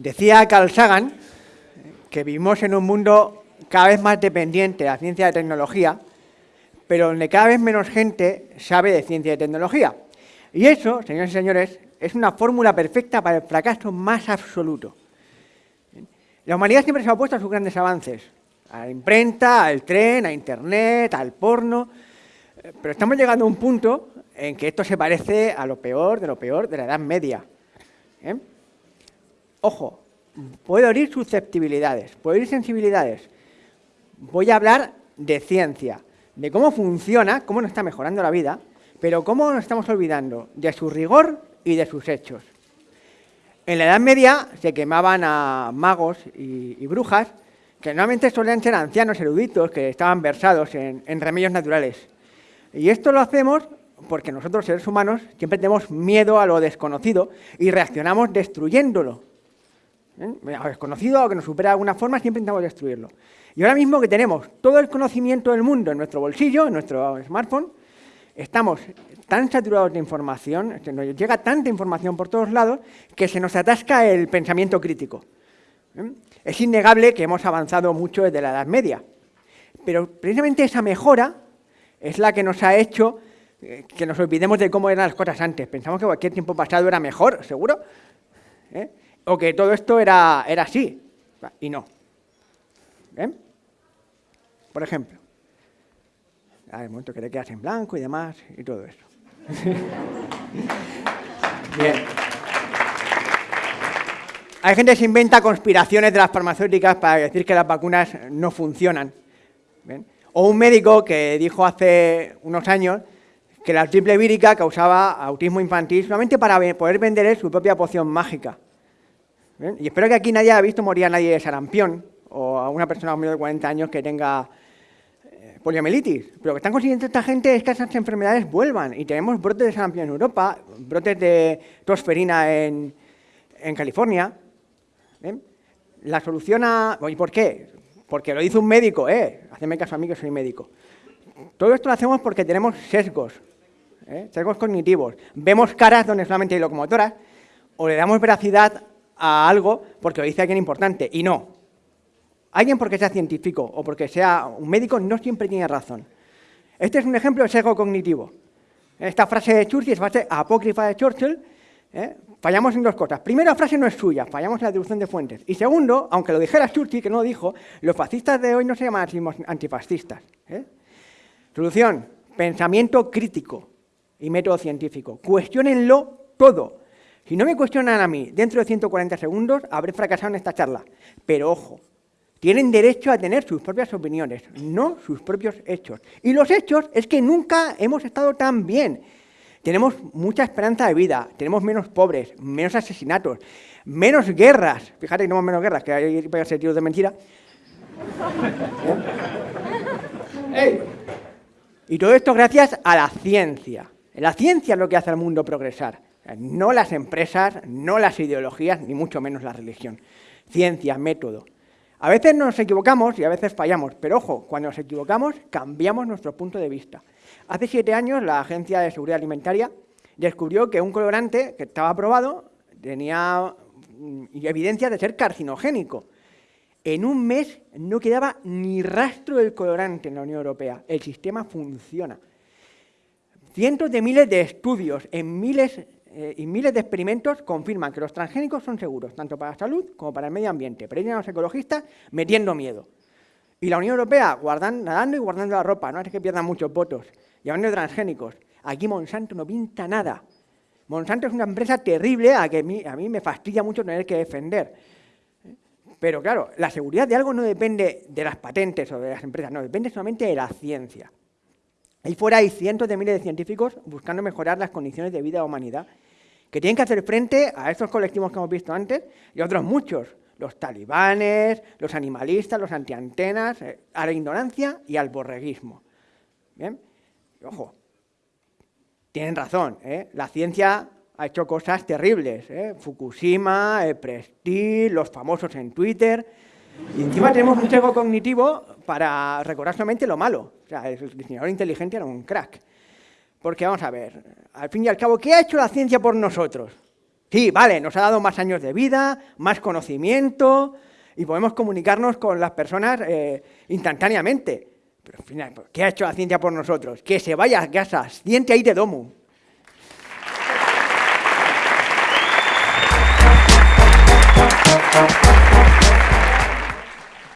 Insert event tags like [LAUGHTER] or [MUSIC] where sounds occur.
Decía Carl Sagan que vivimos en un mundo cada vez más dependiente de la ciencia y tecnología, pero donde cada vez menos gente sabe de ciencia y tecnología. Y eso, señores y señores, es una fórmula perfecta para el fracaso más absoluto. La humanidad siempre se ha opuesto a sus grandes avances, a la imprenta, al tren, a Internet, al porno, pero estamos llegando a un punto en que esto se parece a lo peor de lo peor de la Edad Media. ¿eh? Ojo, puedo herir susceptibilidades, puedo herir sensibilidades. Voy a hablar de ciencia, de cómo funciona, cómo nos está mejorando la vida, pero cómo nos estamos olvidando de su rigor y de sus hechos. En la Edad Media se quemaban a magos y, brujas, que normalmente solían ser ancianos eruditos que estaban versados en, remedios naturales. Y esto lo hacemos porque nosotros, seres humanos, siempre tenemos miedo a lo desconocido y reaccionamos destruyéndolo. ¿Eh? A lo que nos supera de alguna forma, siempre intentamos destruirlo. Y ahora mismo que tenemos todo el conocimiento del mundo en nuestro bolsillo, en nuestro smartphone, estamos tan saturados de información, nos llega tanta información por todos lados, que se nos atasca el pensamiento crítico. ¿eh? Es innegable que hemos avanzado mucho desde la Edad Media, pero precisamente esa mejora es la que nos ha hecho eh, que nos olvidemos de cómo eran las cosas antes. Pensamos que cualquier tiempo pasado era mejor, ¿seguro? ¿Eh? O que todo esto era, era así, y no. Por ejemplo, hay momento que te quedas en blanco y demás, y todo eso. [LAUGHS] Bien. Hay gente que se inventa conspiraciones de las farmacéuticas para decir que las vacunas no funcionan. O un médico que dijo hace unos años que la triple vírica causaba autismo infantil solamente para poder vender su propia poción mágica. Y espero que aquí nadie haya visto morir a nadie de sarampión o a una persona de 40 años que tenga poliomielitis. Pero lo que están consiguiendo esta gente es que esas enfermedades vuelvan. Y tenemos brotes de sarampión en Europa, brotes de tosferina en, California. La solución a... ¿Y por qué? Porque lo dice un médico, ¿eh? Haceme caso a mí que soy médico. Todo esto lo hacemos porque tenemos sesgos, ¿eh? sesgos cognitivos. Vemos caras donde solamente hay locomotoras, o le damos veracidad a algo porque lo dice alguien importante, y no. Alguien porque sea científico o porque sea un médico no siempre tiene razón. Este es un ejemplo de sesgo cognitivo. Esta frase de Churchill es frase apócrifa de Churchill. ¿eh? Fallamos en dos cosas. Primero, la frase no es suya, fallamos en la deducción de fuentes. Y segundo, aunque lo dijera Churchill, que no lo dijo, los fascistas de hoy no se llaman antifascistas. ¿eh? Solución, pensamiento crítico y método científico. Cuestiónenlo todo. Si no me cuestionan a mí dentro de 140 segundos, habré fracasado en esta charla. Pero ojo, tienen derecho a tener sus propias opiniones, no sus propios hechos. Y los hechos es que nunca hemos estado tan bien. Tenemos mucha esperanza de vida, tenemos menos pobres, menos asesinatos, menos guerras. Fíjate que tenemos menos guerras, que hay que ser tiros de mentira. [LAUGHS] Y todo esto gracias a la ciencia. La ciencia es lo que hace al mundo progresar. No las empresas, no las ideologías, ni mucho menos la religión. Ciencia, método. A veces nos equivocamos y a veces fallamos, pero ojo, cuando nos equivocamos cambiamos nuestro punto de vista. Hace siete años la Agencia de Seguridad Alimentaria descubrió que un colorante que estaba aprobado tenía mm, evidencia de ser carcinogénico. En un mes no quedaba ni rastro del colorante en la Unión Europea. El sistema funciona. Cientos de miles de estudios en miles eh, y miles de experimentos confirman que los transgénicos son seguros, tanto para la salud como para el medio ambiente, pero a los ecologistas metiendo miedo. Y la Unión Europea guardando, nadando y guardando la ropa, no es que pierdan muchos votos. Y de transgénicos, aquí Monsanto no pinta nada. Monsanto es una empresa terrible a que a mí, a mí me fastidia mucho tener que defender. Pero claro, la seguridad de algo no depende de las patentes o de las empresas, no, depende solamente de la ciencia. Ahí fuera hay cientos de miles de científicos buscando mejorar las condiciones de vida de la humanidad, que tienen que hacer frente a estos colectivos que hemos visto antes y otros muchos, los talibanes, los animalistas, los antiantenas, eh, a la ignorancia y al borreguismo. ¿Bien? ojo, tienen razón, ¿eh? la ciencia ha hecho cosas terribles, ¿eh? Fukushima, el Prestige, los famosos en Twitter, y encima tenemos un sesgo cognitivo para recordar solamente lo malo. O sea, el diseñador inteligente era un crack. Porque vamos a ver, al fin y al cabo, ¿qué ha hecho la ciencia por nosotros? Sí, vale, nos ha dado más años de vida, más conocimiento y podemos comunicarnos con las personas eh, instantáneamente. Pero al final, ¿qué ha hecho la ciencia por nosotros? Que se vaya a casa, diente ahí de domo.